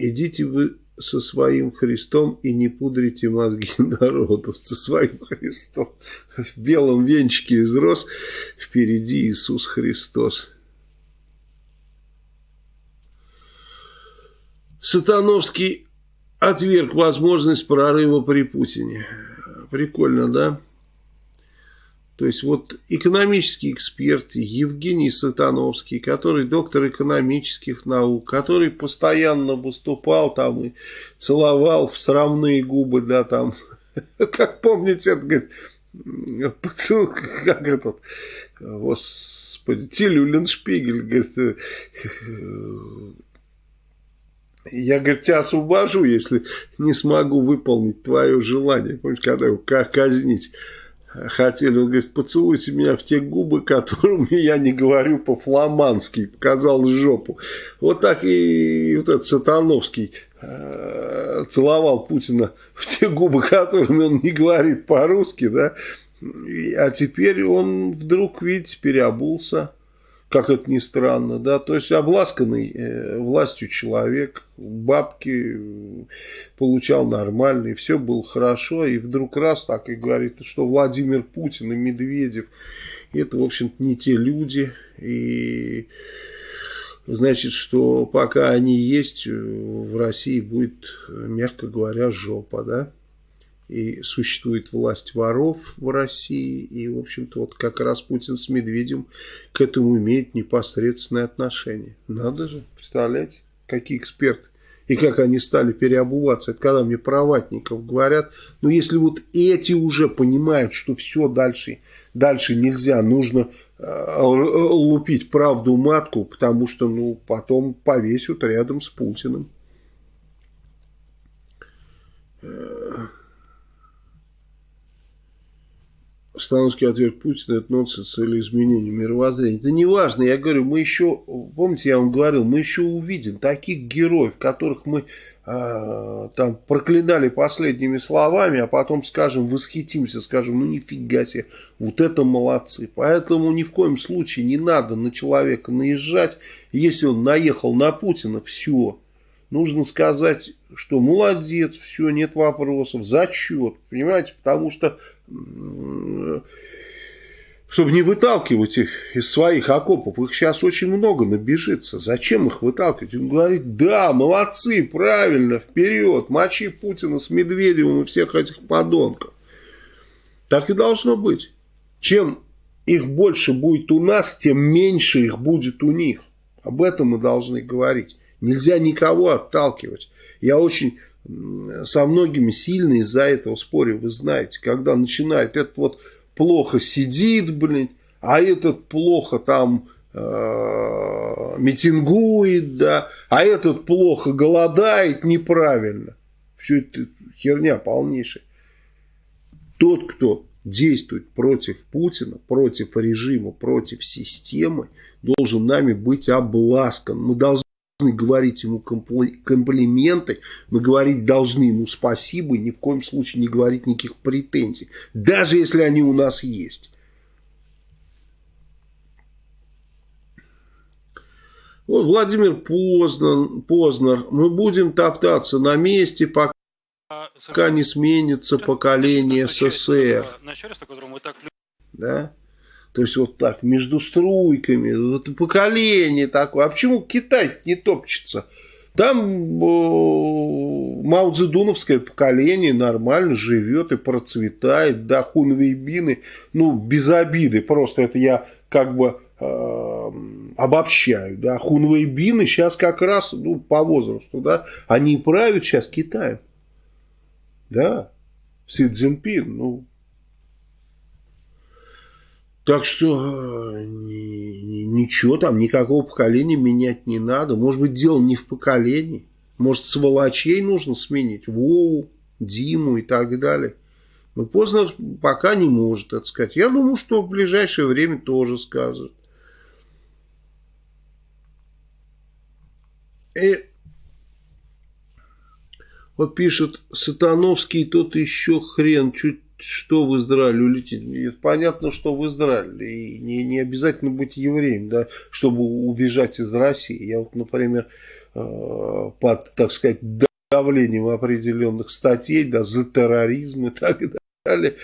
идите вы со своим Христом и не пудрите мозги народу со своим Христом. В белом венчике из роз впереди Иисус Христос. Сатановский отверг возможность прорыва при Путине. Прикольно, да? То есть вот экономический эксперт Евгений Сатановский, который доктор экономических наук, который постоянно выступал там и целовал в срамные губы, да, там, как помните, это, говорит, поцелуй, как этот, господи, Тилюлин Шпигель, говорит, э, я, говорит, тебя освобожу, если не смогу выполнить твое желание. Помните, когда его казнить хотели, он говорит, поцелуйте меня в те губы, которыми я не говорю по-фламандски, показал жопу. Вот так и вот этот Сатановский э, целовал Путина в те губы, которыми он не говорит по-русски, да, а теперь он вдруг, видите, переобулся как это ни странно, да, то есть обласканный э, властью человек, бабки э, получал нормальные, все было хорошо, и вдруг раз так и говорит, что Владимир Путин и Медведев, это, в общем-то, не те люди, и значит, что пока они есть, в России будет, мягко говоря, жопа, да, и существует власть воров в России, и, в общем-то, вот как раз Путин с Медведем к этому имеет непосредственное отношение. Надо же, представляете, какие эксперты. И как они стали переобуваться. Это когда мне про ватников говорят. Ну, если вот эти уже понимают, что все дальше, дальше нельзя, нужно э, лупить правду матку, потому что, ну, потом повесят рядом с Путиным. Э, Становский ответ Путина это нонсенс или изменение мировоззрения. Это не важно, я говорю, мы еще, помните, я вам говорил, мы еще увидим таких героев, которых мы э, там проклинали последними словами, а потом скажем, восхитимся, скажем, ну нифига себе, вот это молодцы. Поэтому ни в коем случае не надо на человека наезжать, если он наехал на Путина, все. Нужно сказать, что молодец, все, нет вопросов, зачет, понимаете, потому что чтобы не выталкивать их из своих окопов. Их сейчас очень много набежится. Зачем их выталкивать? Он говорит, да, молодцы, правильно, вперед, мочи Путина с Медведевым и всех этих подонков. Так и должно быть. Чем их больше будет у нас, тем меньше их будет у них. Об этом мы должны говорить. Нельзя никого отталкивать. Я очень со многими сильно из-за этого спорю, вы знаете, когда начинает этот вот плохо сидит, блин, а этот плохо там э, митингует, да, а этот плохо голодает неправильно. Все это херня полнейшая. Тот, кто действует против Путина, против режима, против системы, должен нами быть обласкан. Мы должны говорить ему комплименты, мы говорить должны ему спасибо и ни в коем случае не говорить никаких претензий, даже если они у нас есть. Вот Владимир Познер, Познер, мы будем топтаться на месте, пока, пока не сменится поколение СССР. Да? То есть вот так, между струйками, вот поколение такое. А почему Китай не топчется? Там Маудзедуновское поколение нормально живет и процветает, да, хунвейбины, ну, без обиды, просто это я как бы э, обобщаю, да, хунвейбины сейчас как раз, ну, по возрасту, да, они правят сейчас Китаем, да, Си Цзиньпин, ну, так что э, ничего там, никакого поколения менять не надо. Может быть, дело не в поколении. Может, сволочей нужно сменить. Вову, Диму и так далее. Но поздно пока не может это сказать. Я думаю, что в ближайшее время тоже скажет. И вот пишет Сатановский, тот еще хрен, чуть что в Израиль улететь? Понятно, что в Израиль. И не, не обязательно быть евреем, да, чтобы убежать из России. Я вот, например, э, под, так сказать, давлением определенных статей, да, за терроризм и так далее,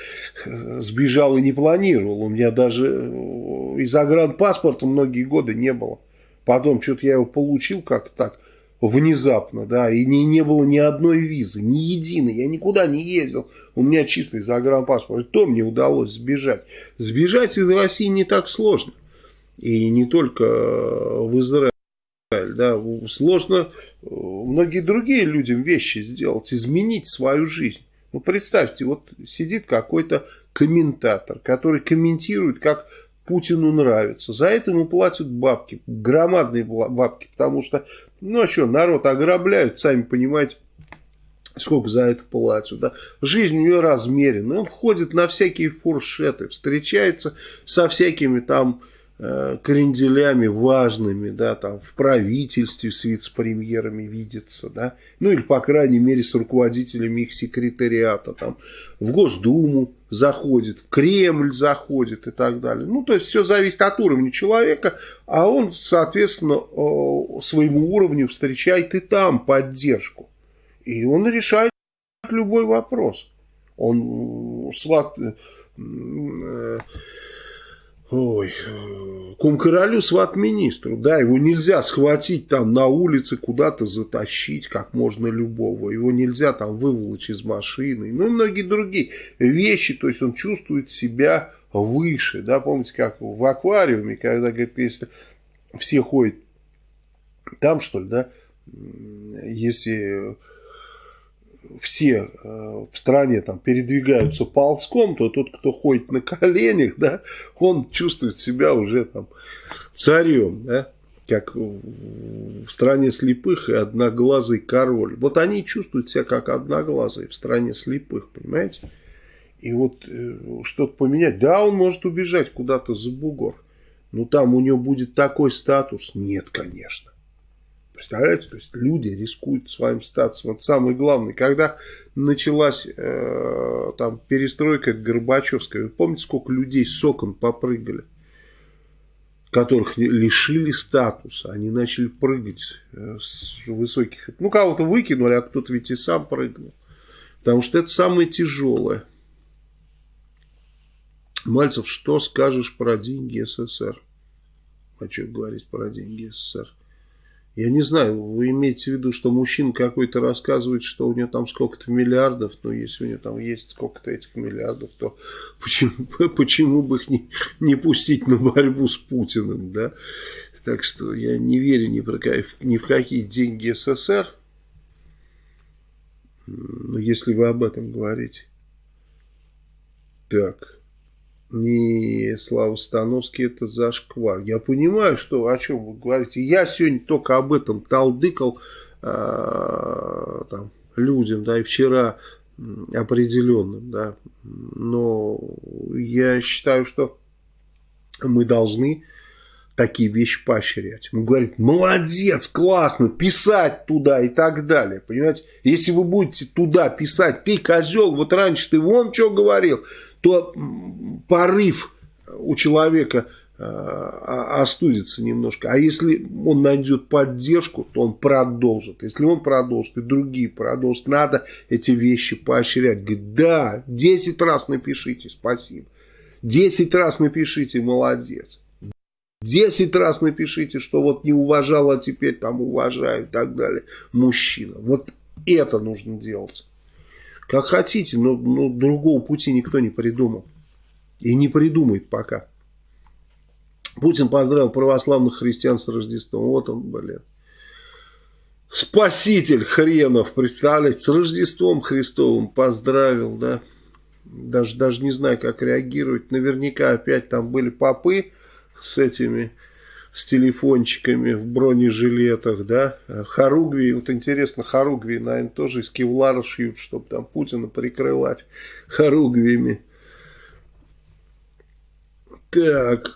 э, сбежал и не планировал. У меня даже э, и загранпаспорта многие годы не было. Потом что-то я его получил как так внезапно, да, и не, не было ни одной визы, ни единой, я никуда не ездил, у меня чистый загранпаспорт, то мне удалось сбежать. Сбежать из России не так сложно, и не только в Израиль, да, сложно э, многие другие людям вещи сделать, изменить свою жизнь. Ну, представьте, вот сидит какой-то комментатор, который комментирует, как Путину нравится. За это ему платят бабки, громадные бабки, потому что, ну а что, народ ограбляют, сами понимаете, сколько за это платят. Да? Жизнь у него размерена, он ходит на всякие фуршеты, встречается со всякими там кренделями важными, да, там в правительстве с вице-премьерами видится, да, ну или по крайней мере с руководителями их секретариата, там в Госдуму заходит, в Кремль заходит и так далее. Ну, то есть, все зависит от уровня человека, а он, соответственно, своему уровню встречает и там поддержку. И он решает любой вопрос. Он сват... Ой, кум королю сват министру, да, его нельзя схватить там на улице, куда-то затащить, как можно любого, его нельзя там выволочь из машины, ну и многие другие вещи, то есть он чувствует себя выше, да, помните, как в аквариуме, когда, говорит, если все ходят там, что ли, да, если все э, в стране там передвигаются ползком, то тот, кто ходит на коленях, да, он чувствует себя уже там царем, да, как в стране слепых и одноглазый король. Вот они чувствуют себя как одноглазый в стране слепых, понимаете? И вот э, что-то поменять. Да, он может убежать куда-то за бугор. Но там у него будет такой статус? Нет, конечно. Представляете, то есть люди рискуют своим статусом. Это самое главное. Когда началась э, там перестройка Горбачевская, вы помните, сколько людей с окон попрыгали? которых лишили статуса, они начали прыгать э, с высоких... Ну, кого-то выкинули, а кто-то ведь и сам прыгнул. Потому что это самое тяжелое. Мальцев, что скажешь про деньги СССР? Что говорить про деньги СССР? Я не знаю, вы имеете в виду, что мужчина какой-то рассказывает, что у него там сколько-то миллиардов, но если у него там есть сколько-то этих миллиардов, то почему, почему бы их не, не пустить на борьбу с Путиным, да? Так что я не верю ни, про, ни в какие деньги СССР, ну, если вы об этом говорите. Так не Слава Становский, это зашквар. Я понимаю, что о чем вы говорите. Я сегодня только об этом талдыкал э, там, людям, да, и вчера определенным, да. Но я считаю, что мы должны такие вещи поощрять. Мы говорим, молодец, классно, писать туда и так далее. Понимаете, если вы будете туда писать, ты козел, вот раньше ты вон что говорил, то порыв у человека э, остудится немножко. А если он найдет поддержку, то он продолжит. Если он продолжит, и другие продолжат, надо эти вещи поощрять. Говорит, да, 10 раз напишите спасибо. 10 раз напишите молодец. 10 раз напишите, что вот не уважал, а теперь там уважаю и так далее. Мужчина. Вот это нужно делать. Как хотите, но, но другого пути никто не придумал. И не придумает пока. Путин поздравил православных христиан с Рождеством. Вот он, блин. Спаситель хренов, представляете, с Рождеством Христовым поздравил, да. Даже, даже не знаю, как реагировать. Наверняка опять там были попы с этими с телефончиками в бронежилетах, да, Харугви, вот интересно, Харугви, наверное, тоже из кевлара шьют, чтобы там Путина прикрывать Харугвиями. Так,